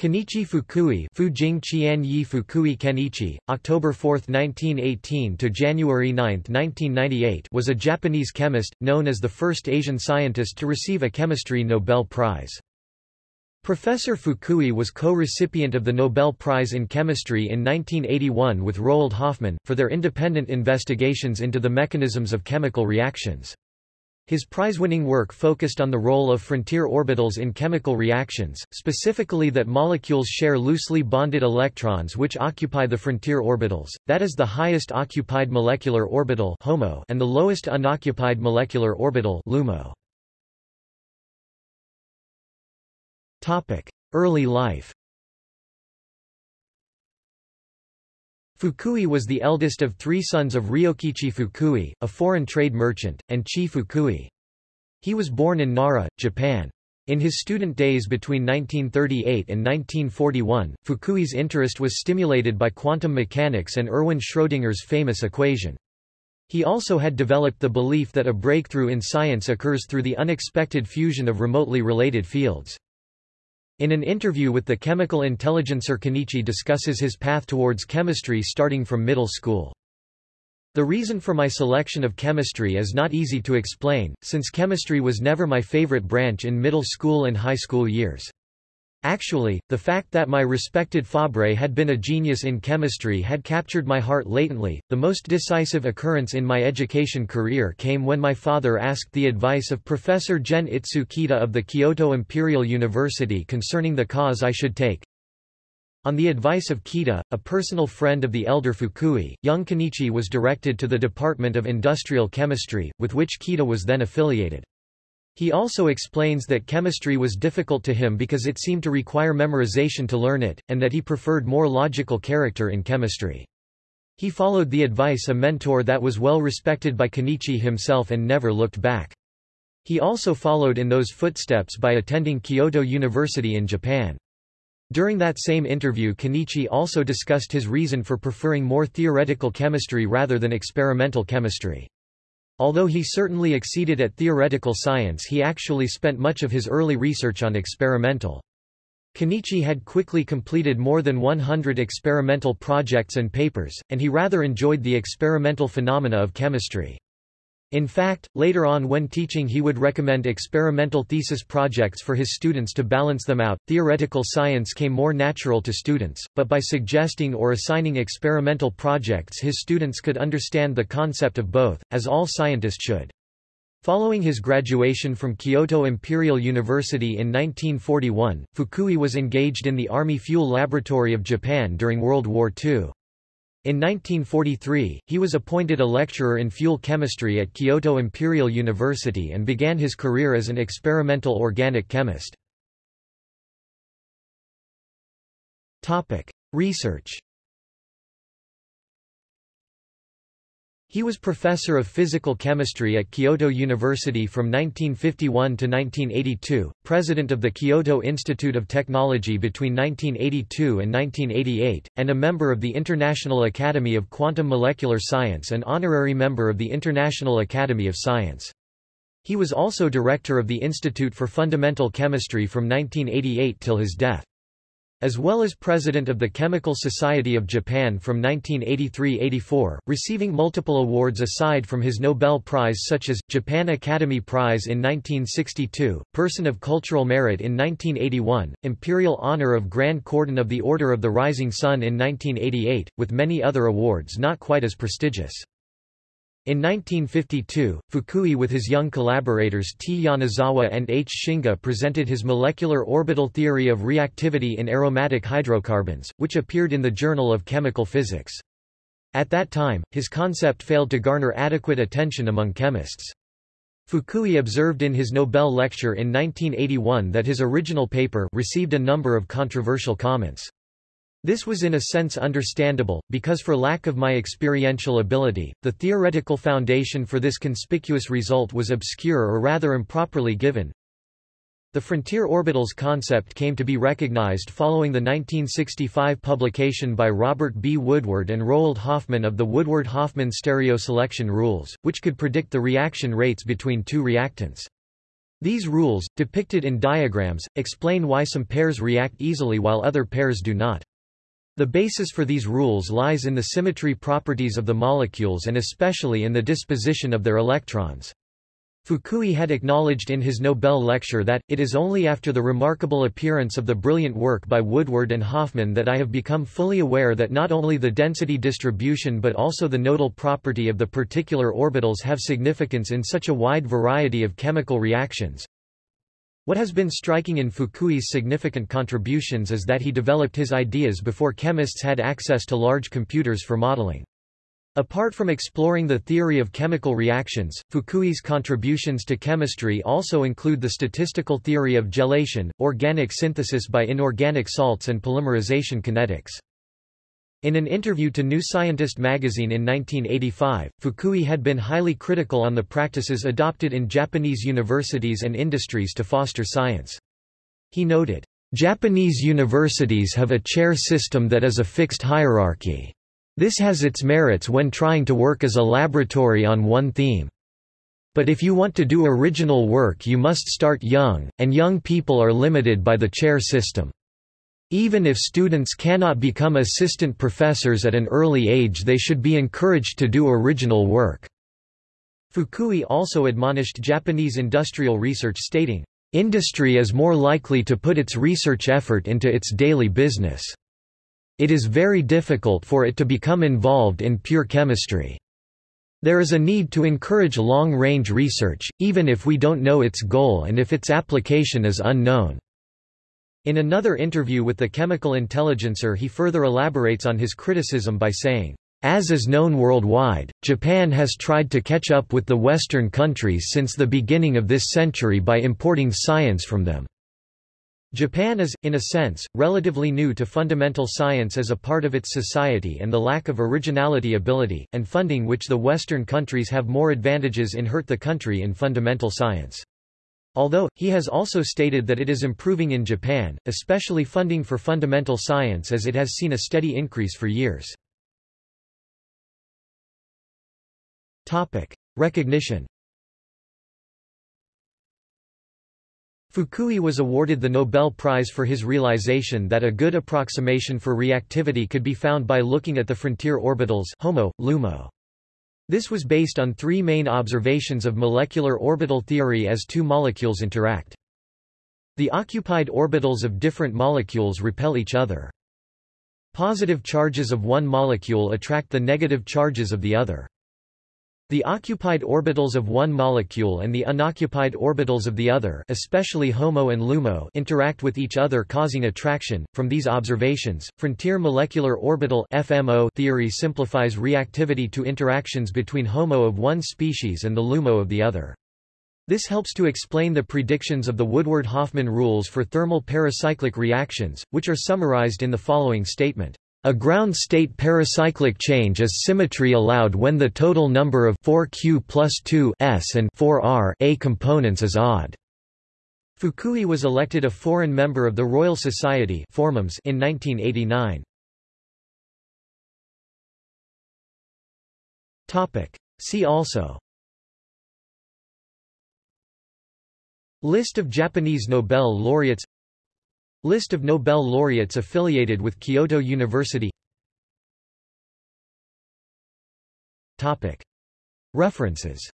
Kenichi Fukui Fujing Qianyi Fukui Kenichi, October 4, 1918 to January 9, 1998 was a Japanese chemist, known as the first Asian scientist to receive a chemistry Nobel Prize. Professor Fukui was co-recipient of the Nobel Prize in Chemistry in 1981 with Roald Hoffmann, for their independent investigations into the mechanisms of chemical reactions. His prize-winning work focused on the role of frontier orbitals in chemical reactions, specifically that molecules share loosely bonded electrons which occupy the frontier orbitals, that is the highest occupied molecular orbital HOMO and the lowest unoccupied molecular orbital LUMO. Early life Fukui was the eldest of three sons of Ryokichi Fukui, a foreign trade merchant, and Chi Fukui. He was born in Nara, Japan. In his student days between 1938 and 1941, Fukui's interest was stimulated by quantum mechanics and Erwin Schrödinger's famous equation. He also had developed the belief that a breakthrough in science occurs through the unexpected fusion of remotely related fields. In an interview with the chemical intelligencer Kenichi discusses his path towards chemistry starting from middle school. The reason for my selection of chemistry is not easy to explain, since chemistry was never my favorite branch in middle school and high school years. Actually, the fact that my respected Fabre had been a genius in chemistry had captured my heart latently. The most decisive occurrence in my education career came when my father asked the advice of Professor Gen-Itsu Kita of the Kyoto Imperial University concerning the cause I should take. On the advice of Kita, a personal friend of the elder Fukui, young Kenichi was directed to the Department of Industrial Chemistry, with which Kita was then affiliated. He also explains that chemistry was difficult to him because it seemed to require memorization to learn it, and that he preferred more logical character in chemistry. He followed the advice of a mentor that was well respected by Kenichi himself and never looked back. He also followed in those footsteps by attending Kyoto University in Japan. During that same interview Kenichi also discussed his reason for preferring more theoretical chemistry rather than experimental chemistry. Although he certainly exceeded at theoretical science he actually spent much of his early research on experimental. Kenichi had quickly completed more than 100 experimental projects and papers, and he rather enjoyed the experimental phenomena of chemistry. In fact, later on when teaching he would recommend experimental thesis projects for his students to balance them out. Theoretical science came more natural to students, but by suggesting or assigning experimental projects his students could understand the concept of both, as all scientists should. Following his graduation from Kyoto Imperial University in 1941, Fukui was engaged in the Army Fuel Laboratory of Japan during World War II. In 1943, he was appointed a lecturer in fuel chemistry at Kyoto Imperial University and began his career as an experimental organic chemist. Research He was professor of physical chemistry at Kyoto University from 1951 to 1982, president of the Kyoto Institute of Technology between 1982 and 1988, and a member of the International Academy of Quantum Molecular Science and honorary member of the International Academy of Science. He was also director of the Institute for Fundamental Chemistry from 1988 till his death as well as president of the Chemical Society of Japan from 1983–84, receiving multiple awards aside from his Nobel Prize such as, Japan Academy Prize in 1962, Person of Cultural Merit in 1981, Imperial Honor of Grand Cordon of the Order of the Rising Sun in 1988, with many other awards not quite as prestigious. In 1952, Fukui with his young collaborators T. Yonezawa and H. Shingu presented his molecular orbital theory of reactivity in aromatic hydrocarbons, which appeared in the Journal of Chemical Physics. At that time, his concept failed to garner adequate attention among chemists. Fukui observed in his Nobel lecture in 1981 that his original paper received a number of controversial comments. This was in a sense understandable, because for lack of my experiential ability, the theoretical foundation for this conspicuous result was obscure or rather improperly given. The frontier orbitals concept came to be recognized following the 1965 publication by Robert B. Woodward and Roald Hoffmann of the Woodward-Hoffmann stereo selection rules, which could predict the reaction rates between two reactants. These rules, depicted in diagrams, explain why some pairs react easily while other pairs do not. The basis for these rules lies in the symmetry properties of the molecules and especially in the disposition of their electrons. Fukui had acknowledged in his Nobel lecture that, it is only after the remarkable appearance of the brilliant work by Woodward and Hoffmann that I have become fully aware that not only the density distribution but also the nodal property of the particular orbitals have significance in such a wide variety of chemical reactions. What has been striking in Fukui's significant contributions is that he developed his ideas before chemists had access to large computers for modeling. Apart from exploring the theory of chemical reactions, Fukui's contributions to chemistry also include the statistical theory of gelation, organic synthesis by inorganic salts and polymerization kinetics. In an interview to New Scientist magazine in 1985, Fukui had been highly critical on the practices adopted in Japanese universities and industries to foster science. He noted, Japanese universities have a chair system that is a fixed hierarchy. This has its merits when trying to work as a laboratory on one theme. But if you want to do original work you must start young, and young people are limited by the chair system. Even if students cannot become assistant professors at an early age they should be encouraged to do original work." Fukui also admonished Japanese industrial research stating, "...industry is more likely to put its research effort into its daily business." It is very difficult for it to become involved in pure chemistry. There is a need to encourage long-range research, even if we don't know its goal and if its application is unknown. In another interview with the Chemical Intelligencer he further elaborates on his criticism by saying, as is known worldwide, Japan has tried to catch up with the Western countries since the beginning of this century by importing science from them. Japan is, in a sense, relatively new to fundamental science as a part of its society and the lack of originality ability, and funding which the Western countries have more advantages in hurt the country in fundamental science. Although, he has also stated that it is improving in Japan, especially funding for fundamental science as it has seen a steady increase for years. Recognition Fukui was awarded the Nobel Prize for his realization that a good approximation for reactivity could be found by looking at the frontier orbitals HOMO, LUMO. This was based on three main observations of molecular orbital theory as two molecules interact. The occupied orbitals of different molecules repel each other. Positive charges of one molecule attract the negative charges of the other. The occupied orbitals of one molecule and the unoccupied orbitals of the other especially HOMO and LUMO interact with each other causing attraction. From these observations, frontier molecular orbital FMO theory simplifies reactivity to interactions between HOMO of one species and the LUMO of the other. This helps to explain the predictions of the Woodward-Hoffmann rules for thermal pericyclic reactions, which are summarized in the following statement. A ground state pericyclic change is symmetry allowed when the total number of 4q plus 2 s and 4r a components is odd. Fukui was elected a foreign member of the Royal Society in 1989. See also List of Japanese Nobel laureates List of Nobel laureates affiliated with Kyoto University. References